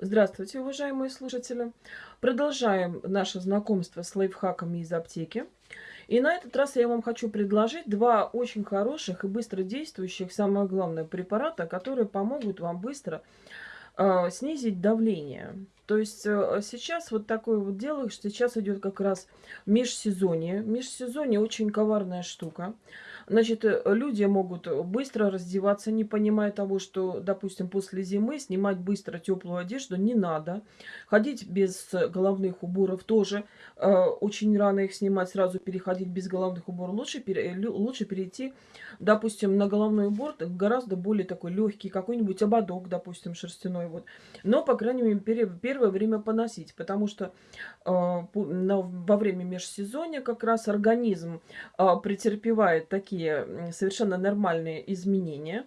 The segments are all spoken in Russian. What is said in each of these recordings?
Здравствуйте, уважаемые слушатели! Продолжаем наше знакомство с лайфхаками из аптеки. И на этот раз я вам хочу предложить два очень хороших и быстро действующих, самое главное, препарата, которые помогут вам быстро э, снизить давление. То есть э, сейчас вот такое вот дело, что сейчас идет как раз межсезонье. Межсезонье очень коварная штука. Значит, э, люди могут быстро раздеваться, не понимая того, что, допустим, после зимы снимать быстро теплую одежду не надо. Ходить без головных уборов тоже э, очень рано их снимать, сразу переходить без головных уборов. Лучше, пере, лучше перейти, допустим, на головной убор гораздо более такой легкий, какой-нибудь ободок, допустим, шерстяной. Вот. Но, по крайней мере, первое время поносить, потому что э, на, во время межсезонья как раз организм э, претерпевает такие такие совершенно нормальные изменения.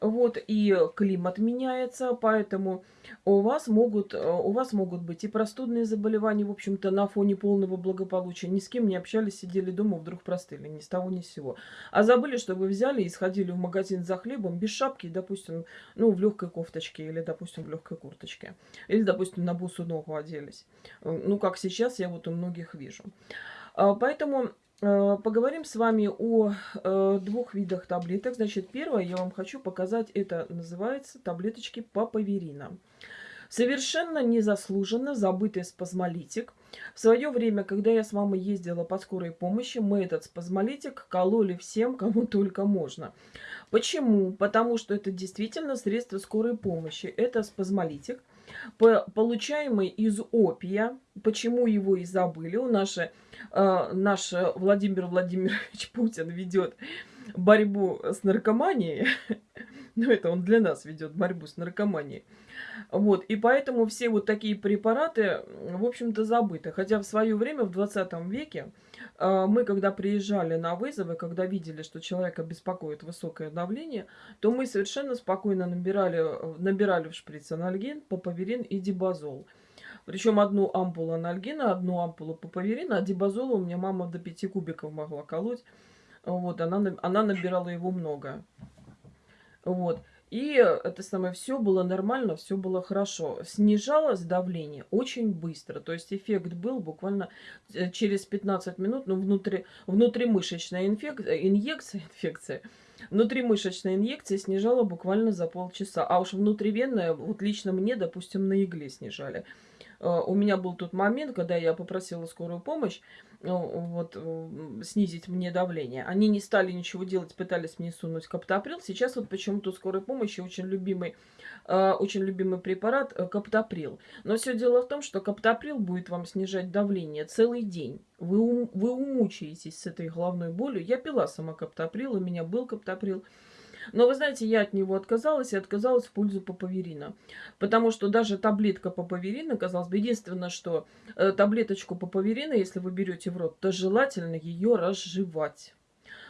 Вот, и климат меняется, поэтому у вас могут, э, у вас могут быть и простудные заболевания, в общем-то, на фоне полного благополучия. Ни с кем не общались, сидели дома, вдруг простыли, ни с того, ни с сего. А забыли, что вы взяли и сходили в магазин за хлебом без шапки, допустим, ну, в легкой кофточке или, допустим, в легкой курточке. Или, допустим, на бусу ногу оделись. Э, ну, как сейчас я вот у многих вижу. А, поэтому поговорим с вами о э, двух видах таблеток. Значит, первое я вам хочу показать, это называется таблеточки папаверина. Совершенно незаслуженно забытый спазмолитик. В свое время, когда я с мамой ездила по скорой помощи, мы этот спазмолитик кололи всем, кому только можно. Почему? Потому что это действительно средство скорой помощи. Это спазмолитик, получаемый из опия. Почему его и забыли? У нашей э, наш Владимир Владимирович Путин ведет борьбу с наркоманией. Ну, это он для нас ведет борьбу с наркоманией. Вот, и поэтому все вот такие препараты, в общем-то, забыты. Хотя в свое время, в 20 веке, э, мы, когда приезжали на вызовы, когда видели, что человека беспокоит высокое давление, то мы совершенно спокойно набирали, набирали в шприц анальгин, папаверин и дибазол. Причем одну ампулу анальгина, одну ампулу папаверина, а дибазола у меня мама до 5 кубиков могла колоть. Вот, она, она набирала его много. Вот. И это самое все было нормально, все было хорошо. Снижалось давление очень быстро. То есть эффект был буквально э, через 15 минут. Ну, внутри, внутримышечная инфекция, инъекция, инфекция, внутримышечная инъекция снижала буквально за полчаса. А уж внутривенная, вот лично мне, допустим, на игле снижали. Э, у меня был тот момент, когда я попросила скорую помощь э, вот, э, снизить мне давление. Они не стали ничего делать, пытались мне сунуть каптоприл. Сейчас вот почему-то скорой помощи очень любимый, очень любимый препарат каптоприл. Но все дело в том, что каптоприл будет вам снижать давление целый день. Вы, вы умучаетесь с этой головной болью. Я пила сама каптоприл, у меня был каптоприл. Но вы знаете, я от него отказалась и отказалась в пользу папаверина. Потому что даже таблетка папаверина, казалось бы, единственное, что э, таблеточку папаверина, если вы берете в рот, то желательно ее разжевать.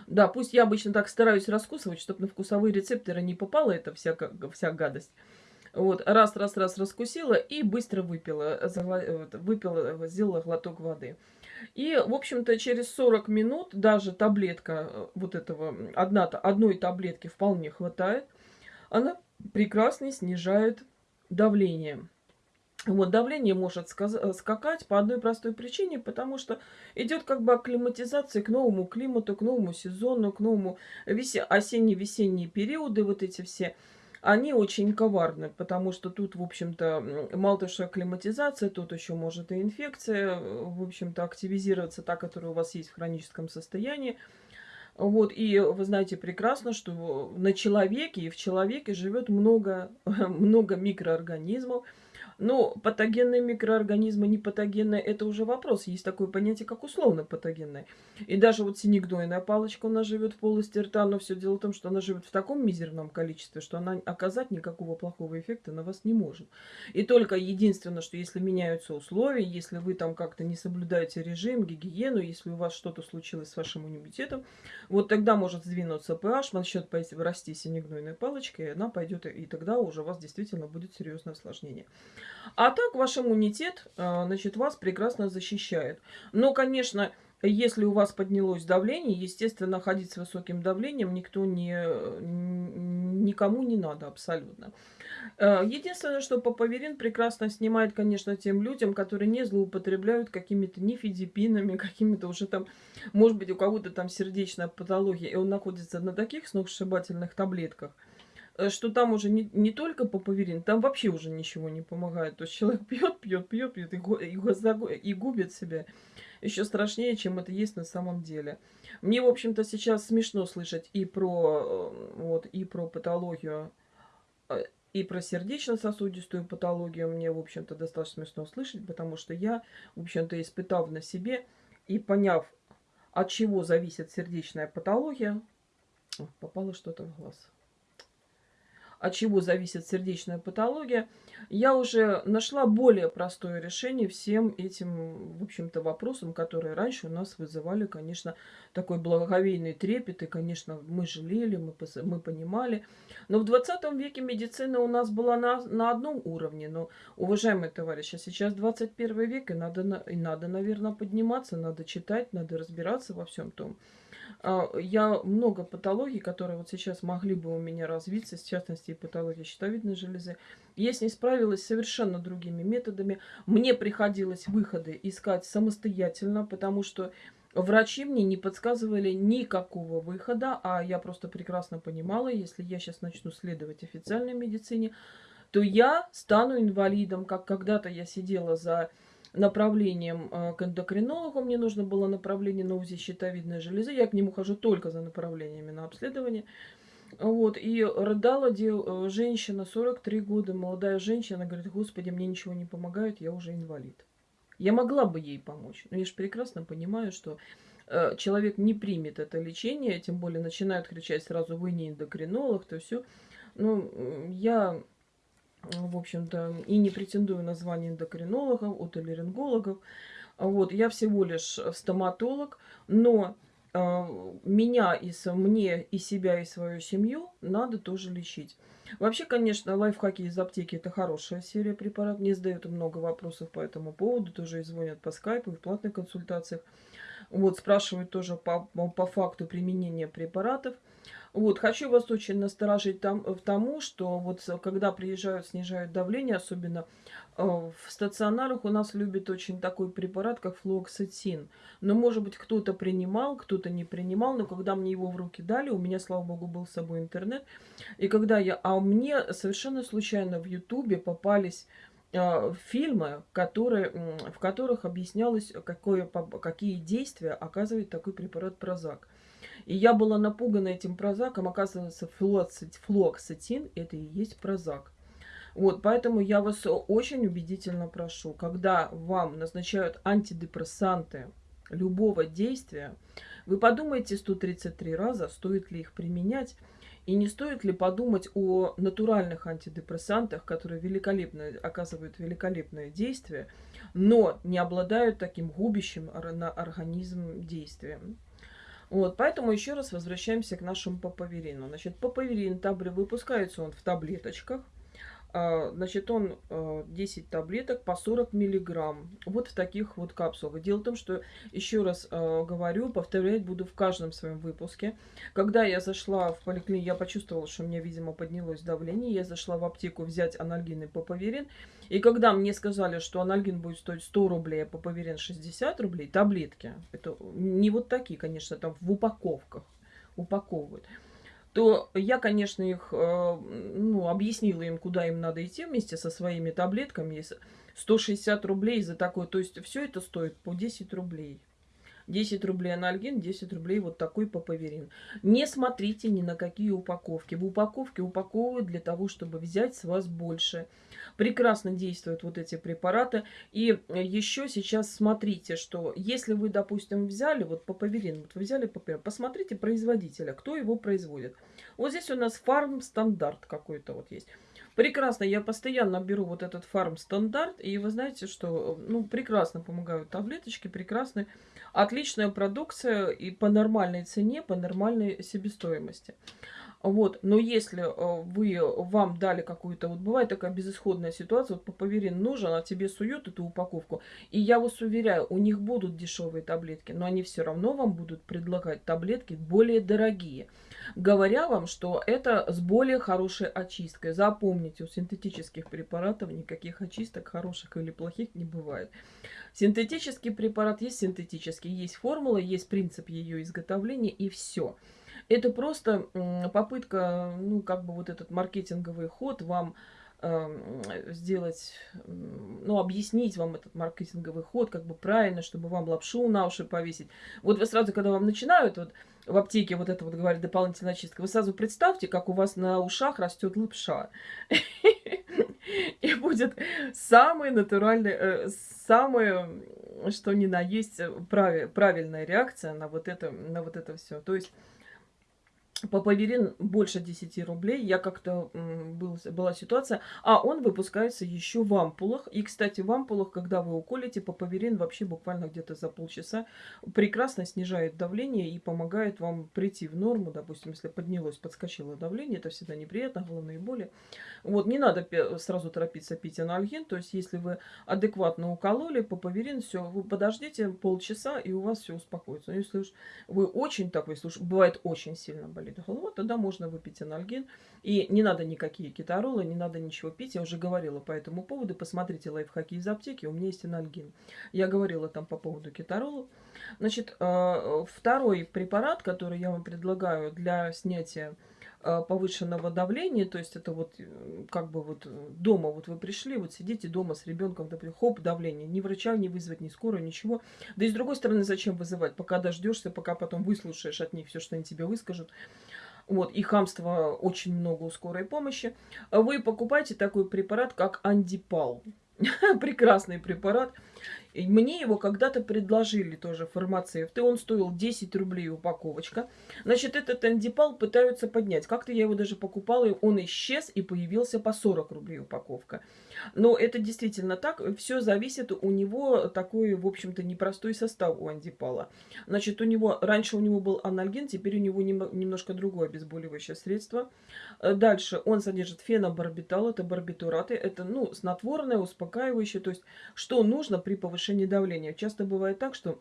Да, пусть я обычно так стараюсь раскусывать, чтобы на вкусовые рецепторы не попала эта вся, вся гадость. Вот, раз, раз, раз раскусила и быстро выпила, выпила, сделала глоток воды. И, в общем-то, через 40 минут даже таблетка э, вот этого, одна, одной таблетки вполне хватает. Она прекрасно снижает давление. Вот, давление может э, скакать по одной простой причине, потому что идет как бы акклиматизация к новому климату, к новому сезону, к новому весе... осенне-весенние периоды, вот эти все они очень коварны, потому что тут, в общем-то, мало того, что акклиматизация, тут еще может и инфекция, в общем-то, активизироваться, та, которая у вас есть в хроническом состоянии. Вот, и вы знаете прекрасно, что на человеке и в человеке живет много, много микроорганизмов, но патогенные микроорганизмы, не патогенные, это уже вопрос. Есть такое понятие, как условно патогенные. И даже вот синегдойная палочка у нас живет в полости рта, но все дело в том, что она живет в таком мизерном количестве, что она оказать никакого плохого эффекта на вас не может. И только единственное, что если меняются условия, если вы там как-то не соблюдаете режим, гигиену, если у вас что-то случилось с вашим иммунитетом, вот тогда может сдвинуться pH, начнет расти синегнойная палочка, и она пойдет, и тогда уже у вас действительно будет серьезное осложнение. А так ваш иммунитет, а, значит, вас прекрасно защищает. Но, конечно, Если у вас поднялось давление, естественно, ходить с высоким давлением никто не, никому не надо абсолютно. Э, единственное, что папаверин прекрасно снимает, конечно, тем людям, которые не злоупотребляют какими-то нифидипинами, какими-то уже там, может быть, у кого-то там сердечная патология, и он находится на таких сногсшибательных таблетках, э, что там уже не, не только папаверин, там вообще уже ничего не помогает. То есть человек пьет, пьет, пьет, пьет и, и, и губит себя еще страшнее, чем это есть на самом деле. Мне, в общем-то, сейчас смешно слышать и про, э, вот, и про патологию, э, и про сердечно-сосудистую патологию. Мне, в общем-то, достаточно смешно слышать, потому что я, в общем-то, испытав на себе и поняв, от чего зависит сердечная патология, попало что-то в глаз от чего зависит сердечная патология, я уже нашла более простое решение всем этим, в общем-то, вопросам, которые раньше у нас вызывали, конечно, такой благоговейный трепет, и, конечно, мы жалели, мы, мы понимали. Но в 20 веке медицина у нас была на, на одном уровне, но, уважаемые товарищи, сейчас 21 век, и надо, и надо, наверное, подниматься, надо читать, надо разбираться во всем том. А, я много патологий, которые вот сейчас могли бы у меня развиться, в частности, и патология щитовидной железы. Я с ней справилась совершенно другими методами. Мне приходилось выходы искать самостоятельно, потому что врачи мне не подсказывали никакого выхода, а я просто прекрасно понимала, если я сейчас начну следовать официальной медицине, то я стану инвалидом, как когда-то я сидела за направлением э, к эндокринологу. Мне нужно было направление на УЗИ щитовидной железы. Я к нему хожу только за направлениями на обследование. Вот, и рыдала дел, э, женщина, 43 года, молодая женщина, говорит, господи, мне ничего не помогает, я уже инвалид. Я могла бы ей помочь, но я же прекрасно понимаю, что э, человек не примет это лечение, тем более начинают кричать сразу, вы не эндокринолог, то все. Ну, я в общем-то, и не претендую на звание эндокринологов, отоларингологов. Вот, я всего лишь стоматолог, но э, меня и мне, и себя, и свою семью надо тоже лечить. Вообще, конечно, лайфхаки из аптеки это хорошая серия препаратов. Мне задают много вопросов по этому поводу, тоже и звонят по скайпу, и в платных консультациях. Вот, спрашивают тоже по, по факту применения препаратов. Вот, хочу вас очень насторожить там, в тому, что вот когда приезжают, снижают давление, особенно э, в стационарах у нас любят очень такой препарат, как флуоксетин. Но, может быть, кто-то принимал, кто-то не принимал, но когда мне его в руки дали, у меня, слава богу, был с собой интернет. И когда я... А мне совершенно случайно в Ютубе попались э, фильмы, которые, в которых объяснялось, какое, какие действия оказывает такой препарат Прозак. И я была напугана этим прозаком. Оказывается, флуоксетин – это и есть прозак. Вот, поэтому я вас очень убедительно прошу, когда вам назначают антидепрессанты любого действия, вы подумайте 133 раза, стоит ли их применять, и не стоит ли подумать о натуральных антидепрессантах, которые великолепно оказывают великолепное действие, но не обладают таким губящим на организм действием. Вот, поэтому еще раз возвращаемся к нашему папаверину. Значит, папаверин табри выпускается он в таблеточках. А, значит, он 10 а, таблеток по 40 миллиграмм. Вот в таких вот капсулах. Дело в том, что, еще раз а, говорю, повторять буду в каждом своем выпуске. Когда я зашла в поликлинику, я почувствовала, что у меня, видимо, поднялось давление. Я зашла в аптеку взять анальгин и папаверин. И когда мне сказали, что анальгин будет стоить 100 рублей, а папаверин 60 рублей, таблетки, это не вот такие, конечно, там в упаковках упаковывают то я, конечно, их э, ну, объяснила им, куда им надо идти вместе со своими таблетками. 160 рублей за такое. То есть все это стоит по 10 рублей. 10 рублей анальгин, 10 рублей вот такой папаверин. Не смотрите ни на какие упаковки. В упаковке упаковывают для того, чтобы взять с вас больше. Прекрасно действуют вот эти препараты. И еще сейчас смотрите, что если вы, допустим, взяли вот папаверин, вот вы взяли папаверин, посмотрите производителя, кто его производит. Вот здесь у нас фарм стандарт какой-то вот есть. Прекрасно, я постоянно беру вот этот фарм стандарт, и вы знаете, что, ну, прекрасно помогают таблеточки, прекрасные, отличная продукция и по нормальной цене, по нормальной себестоимости. Вот, но если э, вы, вам дали какую-то, вот бывает такая безысходная ситуация, вот папаверин нужен, а тебе суют эту упаковку, и я вас уверяю, у них будут дешевые таблетки, но они все равно вам будут предлагать таблетки более дорогие, говоря вам, что это с более хорошей очисткой. Запомните, у синтетических препаратов никаких очисток хороших или плохих не бывает. Синтетический препарат есть синтетический, есть формула, есть принцип ее изготовления и все. Это просто попытка, ну, как бы вот этот маркетинговый ход вам э, сделать, ну, объяснить вам этот маркетинговый ход, как бы правильно, чтобы вам лапшу на уши повесить. Вот вы сразу, когда вам начинают вот в аптеке вот это вот говорит дополнительная очистка, вы сразу представьте, как у вас на ушах растет лапша. И будет самый натуральный, э, самое, что ни на есть, правильная реакция на вот это, на вот это все. То есть Папаверин больше 10 рублей. Я как-то был, была ситуация. А он выпускается еще в ампулах. И, кстати, в ампулах, когда вы уколите, папаверин вообще буквально где-то за полчаса прекрасно снижает давление и помогает вам прийти в норму. Допустим, если поднялось, подскочило давление, это всегда неприятно, головные боли. Вот, не надо сразу торопиться пить анальгин. То есть, если вы адекватно укололи папаверин, все, вы подождите полчаса, и у вас все успокоится. Но если уж вы очень такой, если уж бывает очень сильно болит, болит голова, тогда можно выпить анальгин. И не надо никакие кетаролы, не надо ничего пить. Я уже говорила по этому поводу. Посмотрите лайфхаки из аптеки, у меня есть анальгин. Я говорила там по поводу кетарола. Значит, э, второй препарат, который я вам предлагаю для снятия повышенного давления, то есть это вот как бы вот э, дома, вот вы пришли, вот сидите дома с ребенком, например, хоп, давление, ни врача не вызвать, ни скорую, ничего. Да и с другой стороны, зачем вызывать, пока дождешься, пока потом выслушаешь от них все, что они тебе выскажут. Вот, и хамства очень много у скорой помощи. Вы покупаете такой препарат, как андипал. Прекрасный препарат. И мне его когда-то предложили тоже фармацевты. Он стоил 10 рублей упаковочка. Значит, этот андипал пытаются поднять. Как-то я его даже покупала, и он исчез и появился по 40 рублей упаковка. Но это действительно так. Все зависит. У него такой, в общем-то, непростой состав у андипала. Значит, у него раньше у него был анальгин, теперь у него немножко другое обезболивающее средство. Э, дальше он содержит фенобарбитал, это барбитураты. Это, ну, снотворное, успокаивающее. То есть, что нужно при повышении давления. Часто бывает так, что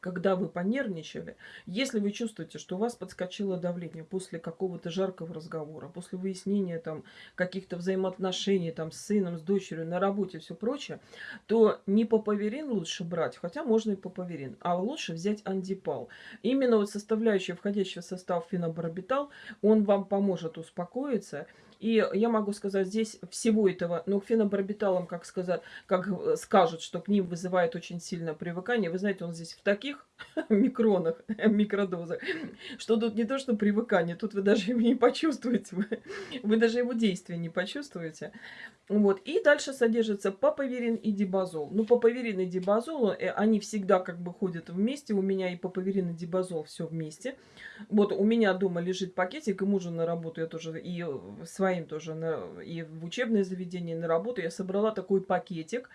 когда вы понервничали, если вы чувствуете, что у вас подскочило давление после какого-то жаркого разговора, после выяснения там каких-то взаимоотношений там с сыном, с дочерью, на работе, все прочее, то не папаверин лучше брать, хотя можно и папаверин, а лучше взять андипал. Именно вот составляющая, входящая в состав фенобарбитал, он вам поможет успокоиться и я могу сказать, здесь всего этого, ну, фенобарбиталом, как сказать, как э, скажут, что к ним вызывает очень сильное привыкание. Вы знаете, он здесь в таких микронах, микродозах, что тут не то, что привыкание, тут вы даже его не почувствуете, вы, вы даже его действия не почувствуете. Вот. И дальше содержится папаверин и дибазол. Ну, папаверин и дибазол, э, они всегда как бы ходят вместе. У меня и папаверин, и дибазол все вместе. Вот у меня дома лежит пакетик, и мужу на работу я тоже, и свои своим тоже, на, и в учебное заведение, на работу, я собрала такой пакетик,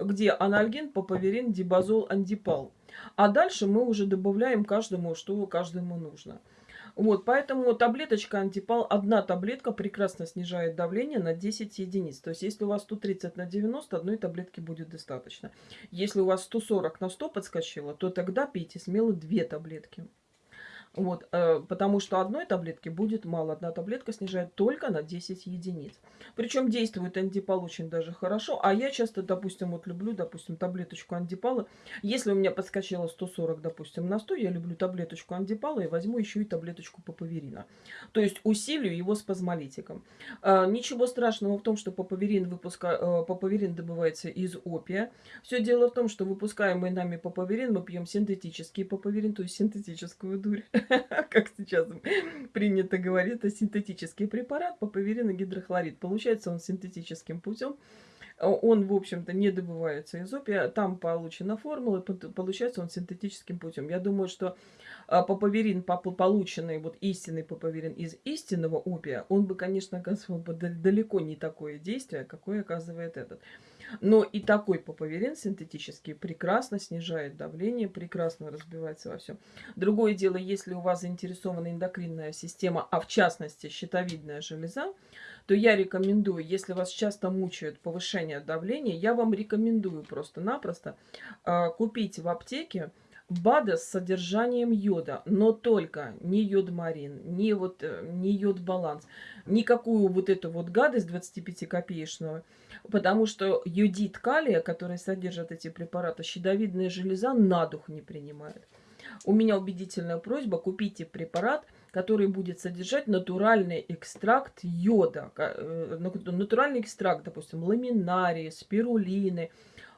где анальгин, папаверин, дибазол, андипал. А дальше мы уже добавляем каждому, что каждому нужно. Вот, поэтому таблеточка антипал, одна таблетка прекрасно снижает давление на 10 единиц. То есть, если у вас 130 на 90, одной таблетки будет достаточно. Если у вас 140 на 100 подскочило, то тогда пейте смело две таблетки. Вот, э, потому что одной таблетки будет мало. Одна таблетка снижает только на 10 единиц. Причем действует антипал очень даже хорошо. А я часто, допустим, вот люблю, допустим, таблеточку антипала. Если у меня подскочило 140, допустим, на 100, я люблю таблеточку антипала и возьму еще и таблеточку папаверина. То есть усилию его спазмолитиком. Э, ничего страшного в том, что папаверин, выпуска... э, папаверин добывается из опия. Все дело в том, что выпускаемый нами папаверин мы пьем синтетический папаверин, то есть синтетическую дурь. как сейчас принято говорить, это синтетический препарат, папаверин и гидрохлорид. Получается он синтетическим путем он, в общем-то, не добывается из опия. Там получена формула, получается он синтетическим путем. Я думаю, что а, папаверин, полученный, вот истинный папаверин из истинного опия, он бы, конечно, оказывал бы далеко не такое действие, какое оказывает этот. Но и такой папаверин синтетический прекрасно снижает давление, прекрасно разбивается во всем. Другое дело, если у вас заинтересована эндокринная система, а в частности щитовидная железа, то я рекомендую, если вас часто мучает повышение давления, я вам рекомендую просто-напросто э, купить в аптеке БАДа с содержанием йода, но только не йод-марин, не, вот, э, не йод-баланс, никакую вот эту вот гадость 25-копеечную, потому что йодит калия, который содержит эти препараты, щитовидная железа на дух не принимает. У меня убедительная просьба, купите препарат, который будет содержать натуральный экстракт йода, э, натуральный экстракт, допустим, ламинарии, спирулины,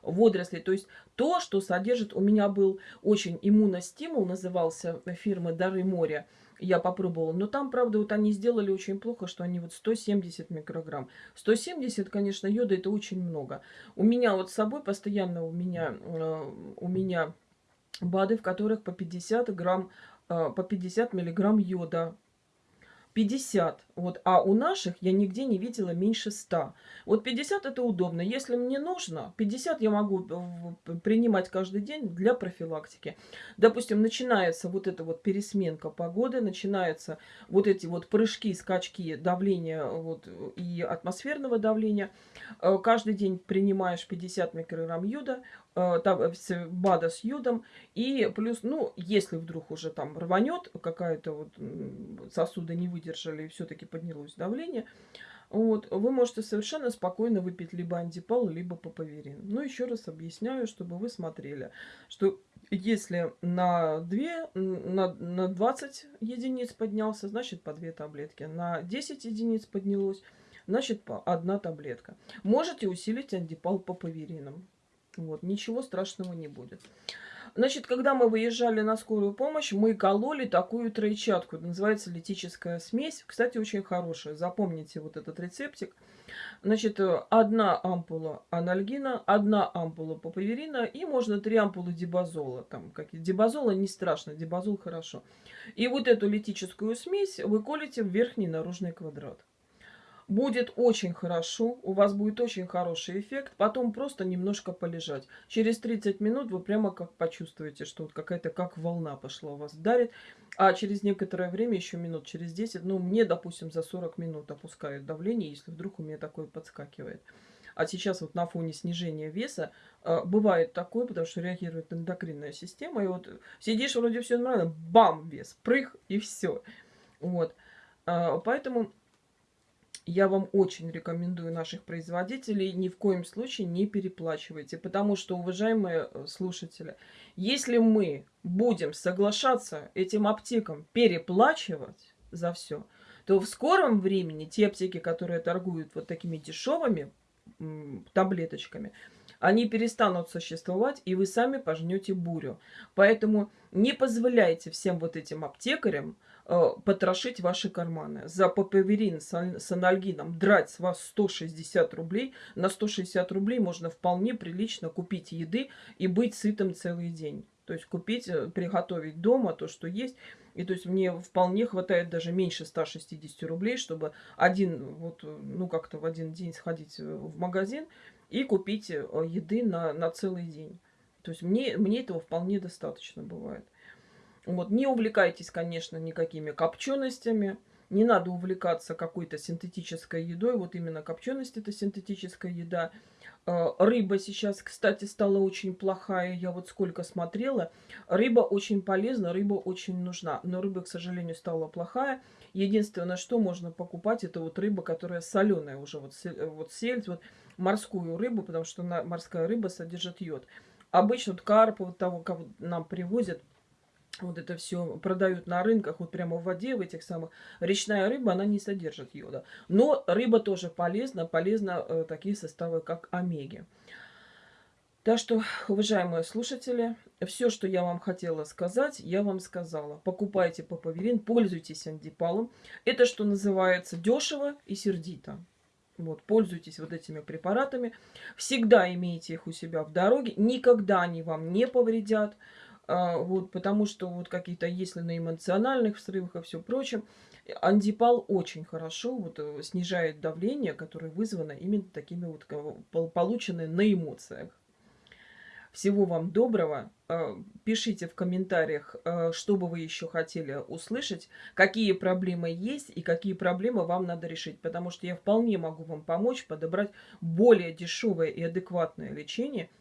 водорослей. То есть то, что содержит... У меня был очень иммуностимул, назывался фирмы «Дары моря». Я попробовала. Но там, правда, вот они сделали очень плохо, что они вот 170 микрограмм. 170, конечно, йода это очень много. У меня вот с собой постоянно у меня, э, у меня БАДы, в которых по 50 грамм, э, по 50 миллиграмм йода 50. Вот, а у наших я нигде не видела меньше 100. Вот 50 это удобно. Если мне нужно, 50 я могу э, принимать каждый день для профилактики. Допустим, начинается вот эта вот пересменка погоды, начинаются вот эти вот прыжки, скачки давления вот, и атмосферного давления. Э, каждый день принимаешь 50 микрограмм йода, БАДа с йодом. И плюс, ну, если вдруг уже там рванет, какая-то вот сосуды не выдержали и все-таки поднялось давление, вот, вы можете совершенно спокойно выпить либо антипал, либо папаверин. Но еще раз объясняю, чтобы вы смотрели, что если на 2, на, на 20 единиц поднялся, значит по 2 таблетки. На 10 единиц поднялось, значит по 1 таблетка. Можете усилить антипал папаверином. Вот, ничего страшного не будет. Значит, когда мы выезжали на скорую помощь, мы кололи такую тройчатку. называется литическая смесь. Кстати, очень хорошая. Запомните вот этот рецептик. Значит, одна ампула анальгина, одна ампула папаверина и можно три ампулы дибазола. Там какие дибазола не страшно, дибазол хорошо. И вот эту литическую смесь вы колите в верхний наружный квадрат будет очень хорошо, у вас будет очень хороший эффект, потом просто немножко полежать. Через 30 минут вы прямо как почувствуете, что вот какая-то как волна пошла у вас дарит, а через некоторое время, еще минут через 10, ну мне, допустим, за 40 минут опускают давление, если вдруг у меня такое подскакивает. А сейчас вот на фоне снижения веса э, бывает такое, потому что реагирует эндокринная система, и вот сидишь, вроде все нормально, бам, вес, прыг, и все. Вот. Э, поэтому я вам очень рекомендую наших производителей. Ни в коем случае не переплачивайте. Потому что, уважаемые э, слушатели, если мы будем соглашаться этим аптекам переплачивать за все, то в скором времени те аптеки, которые торгуют вот такими дешевыми таблеточками, они перестанут существовать, и вы сами пожнете бурю. Поэтому не позволяйте всем вот этим аптекарям потрошить ваши карманы. За папаверин с анальгином драть с вас 160 рублей. На 160 рублей можно вполне прилично купить еды и быть сытым целый день. То есть купить, э, приготовить дома то, что есть. И то есть мне вполне хватает даже меньше 160 рублей, чтобы один, вот, ну как-то в один день сходить э, в магазин и купить еды на, на целый день. То есть мне, мне этого вполне достаточно бывает. Вот, не увлекайтесь, конечно, никакими копченостями. Не надо увлекаться какой-то синтетической едой. Вот именно копченость это синтетическая еда. Э, рыба сейчас, кстати, стала очень плохая. Я вот сколько смотрела. Рыба очень полезна, рыба очень нужна. Но рыба, к сожалению, стала плохая. Единственное, что можно покупать, это вот рыба, которая соленая уже. Вот, вот сельдь, вот морскую рыбу, потому что морская рыба содержит йод. Обычно вот карп, вот того, кого нам привозят, вот это все продают на рынках, вот прямо в воде, в этих самых. Речная рыба, она не содержит йода. Но рыба тоже полезна, полезна э, такие составы, как омеги. Так что, уважаемые слушатели, все, что я вам хотела сказать, я вам сказала. Покупайте папаверин, пользуйтесь антипалом. Это, что называется, дешево и сердито. Вот, пользуйтесь вот этими препаратами. Всегда имейте их у себя в дороге. Никогда они вам не повредят. А, вот, потому что вот какие-то, если на эмоциональных срывах и все прочее, андипал очень хорошо вот, э, снижает давление, которое вызвано именно такими вот полученные на эмоциях. Всего вам доброго. А, пишите в комментариях, а, что бы вы еще хотели услышать, какие проблемы есть и какие проблемы вам надо решить. Потому что я вполне могу вам помочь подобрать более дешевое и адекватное лечение –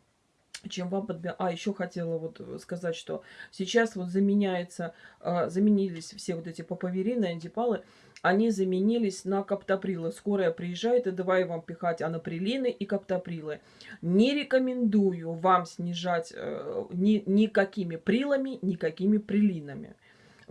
чем вам подбирать. А, еще хотела вот э, сказать, что сейчас вот заменяется, э, заменились все вот эти папаверины, антипалы, они заменились на каптоприлы. Скорая приезжает и давай вам пихать анаприлины и каптоприлы. Не рекомендую вам снижать э, ни, никакими прилами, никакими прилинами.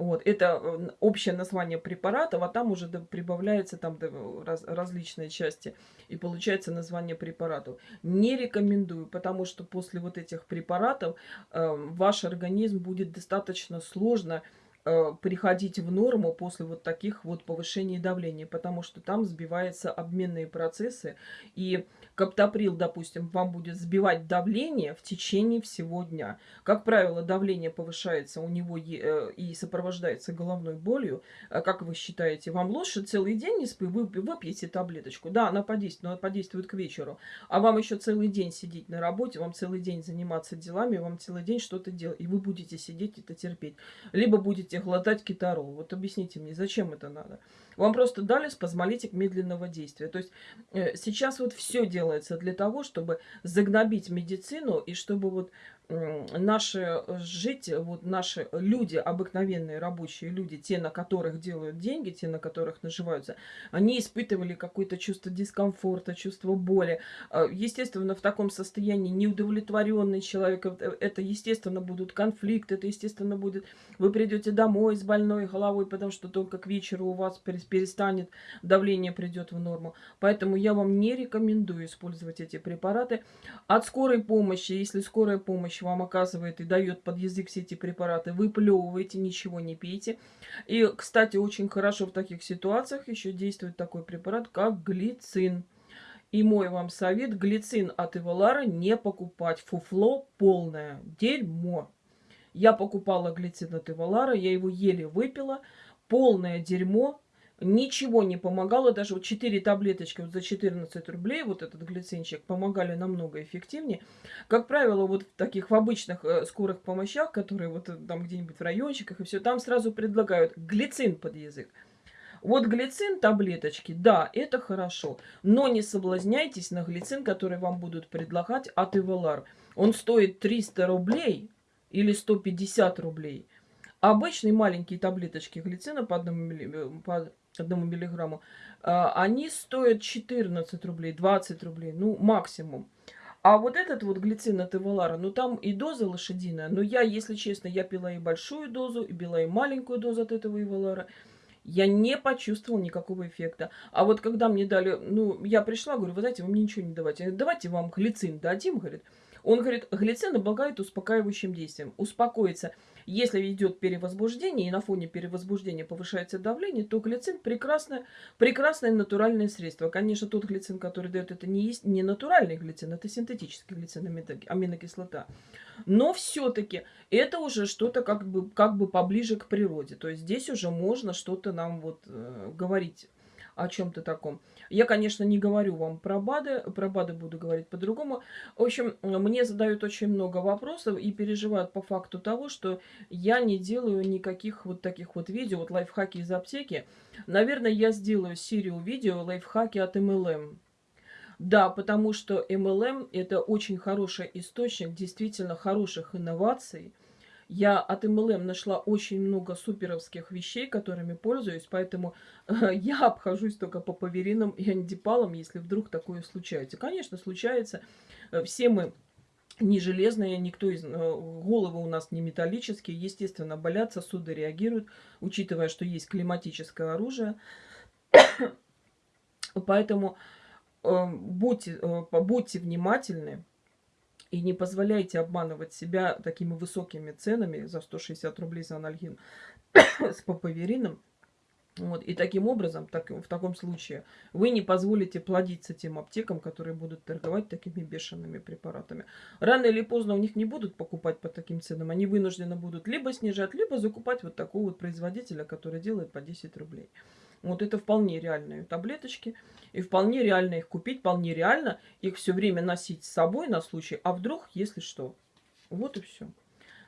Вот, это общее название препаратов, а там уже прибавляются там раз, различные части, и получается название препаратов. Не рекомендую, потому что после вот этих препаратов э, ваш организм будет достаточно сложно э, приходить в норму после вот таких вот повышений давления, потому что там сбиваются обменные процессы, и Каптоприл, допустим, вам будет сбивать давление в течение всего дня. Как правило, давление повышается у него э, и сопровождается головной болью. А как вы считаете, вам лучше целый день вы выпьете таблеточку? Да, она подействует, но она подействует к вечеру. А вам еще целый день сидеть на работе, вам целый день заниматься делами, вам целый день что-то делать, и вы будете сидеть это терпеть. Либо будете глотать китарол. Вот объясните мне, зачем это надо? Вам просто дали спазмолитик медленного действия. То есть э, сейчас вот все делается для того, чтобы загнобить медицину и чтобы вот наши э, жить, вот наши люди, обыкновенные рабочие люди, те, на которых делают деньги, те, на которых наживаются, они испытывали какое-то чувство дискомфорта, чувство боли. Естественно, в таком состоянии неудовлетворенный человек, э, это, естественно, будут конфликты, это, естественно, будет... Вы придете домой с больной головой, потому что только к вечеру у вас перестанет, давление придет в норму. Поэтому я вам не рекомендую использовать эти препараты. От скорой помощи, если скорая помощь помощь вам оказывает и дает под язык все эти препараты, выплевываете, ничего не пейте. И, кстати, очень хорошо в таких ситуациях еще действует такой препарат, как глицин. И мой вам совет, глицин от Эвалара не покупать. Фуфло полное, дерьмо. Я покупала глицин от Эвалара, я его еле выпила. Полное дерьмо, Ничего не помогало, даже вот 4 таблеточки вот за 14 рублей, вот этот глицинчик, помогали намного эффективнее. Как правило, вот в таких в обычных э, скорых помощах, которые вот э, там где-нибудь в райончиках и все, там сразу предлагают глицин под язык. Вот глицин таблеточки, да, это хорошо, но не соблазняйтесь на глицин, который вам будут предлагать от Ивалар. Он стоит 300 рублей или 150 рублей. Обычные маленькие таблеточки глицина по одному, э, одному миллиграмму, а, они стоят 14 рублей, 20 рублей, ну, максимум. А вот этот вот глицин от Эвалара, ну там и доза лошадиная. Но я, если честно, я пила и большую дозу, и пила и маленькую дозу от этого Эвалара. Я не почувствовала никакого эффекта. А вот когда мне дали, ну, я пришла, говорю, вы знаете, вы мне ничего не давайте. Давайте вам глицин дадим, говорит. Он говорит, глицин облагает успокаивающим действием. Успокоится. Если идет перевозбуждение и на фоне перевозбуждения повышается давление, то глицин прекрасное, прекрасное натуральное средство. Конечно, тот глицин, который дает, это не, есть, не натуральный глицин, это синтетический глицин, аминокислота. Но все-таки это уже что-то как бы, как бы поближе к природе. То есть здесь уже можно что-то нам вот э, говорить о чем-то таком. Я, конечно, не говорю вам про БАДы, про БАДы буду говорить по-другому. В общем, мне задают очень много вопросов и переживают по факту того, что я не делаю никаких вот таких вот видео, вот лайфхаки из аптеки. Наверное, я сделаю серию видео лайфхаки от MLM. Да, потому что MLM это очень хороший источник действительно хороших инноваций, я от MLM нашла очень много суперовских вещей, которыми пользуюсь, поэтому э, я обхожусь только по поверинам и антипалам, если вдруг такое случается. Конечно, случается. Э, все мы не железные, никто из... Э, головы у нас не металлические. Естественно, болят, сосуды реагируют, учитывая, что есть климатическое оружие. Поэтому э, будьте, э, будьте внимательны и не позволяйте обманывать себя такими высокими ценами за 160 рублей за анальгин с папаверином. Вот. И таким образом, так, в таком случае, вы не позволите плодиться тем аптекам, которые будут торговать такими бешеными препаратами. Рано или поздно у них не будут покупать по таким ценам. Они вынуждены будут либо снижать, либо закупать вот такого вот производителя, который делает по 10 рублей. Вот это вполне реальные таблеточки. И вполне реально их купить, вполне реально их все время носить с собой на случай, а вдруг, если что. Вот и все.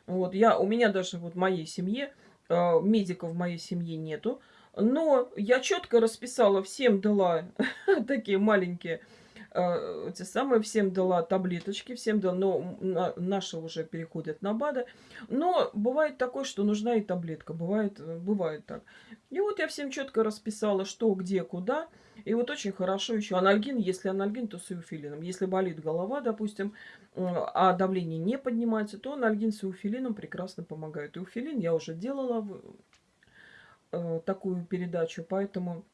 Вот я, у меня даже вот в моей семье, э, медиков в моей семье нету. Но я четко расписала, всем дала такие маленькие, э, те самые, всем дала таблеточки, всем дала, но на, наши уже переходят на БАДы. Но бывает такое, что нужна и таблетка, бывает, э, бывает так. И вот я всем четко расписала, что, где, куда. И вот очень хорошо еще анальгин, если анальгин, то с иуфилином. Если болит голова, допустим, а давление не поднимается, то анальгин с иуфилином прекрасно помогает. Иуфилин я уже делала э, такую передачу, поэтому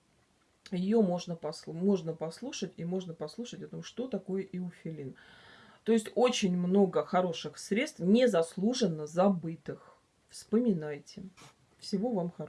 ее можно, послу можно послушать, и можно послушать о том, что такое иуфилин. То есть очень много хороших средств, незаслуженно забытых. Вспоминайте. Всего вам хорошего.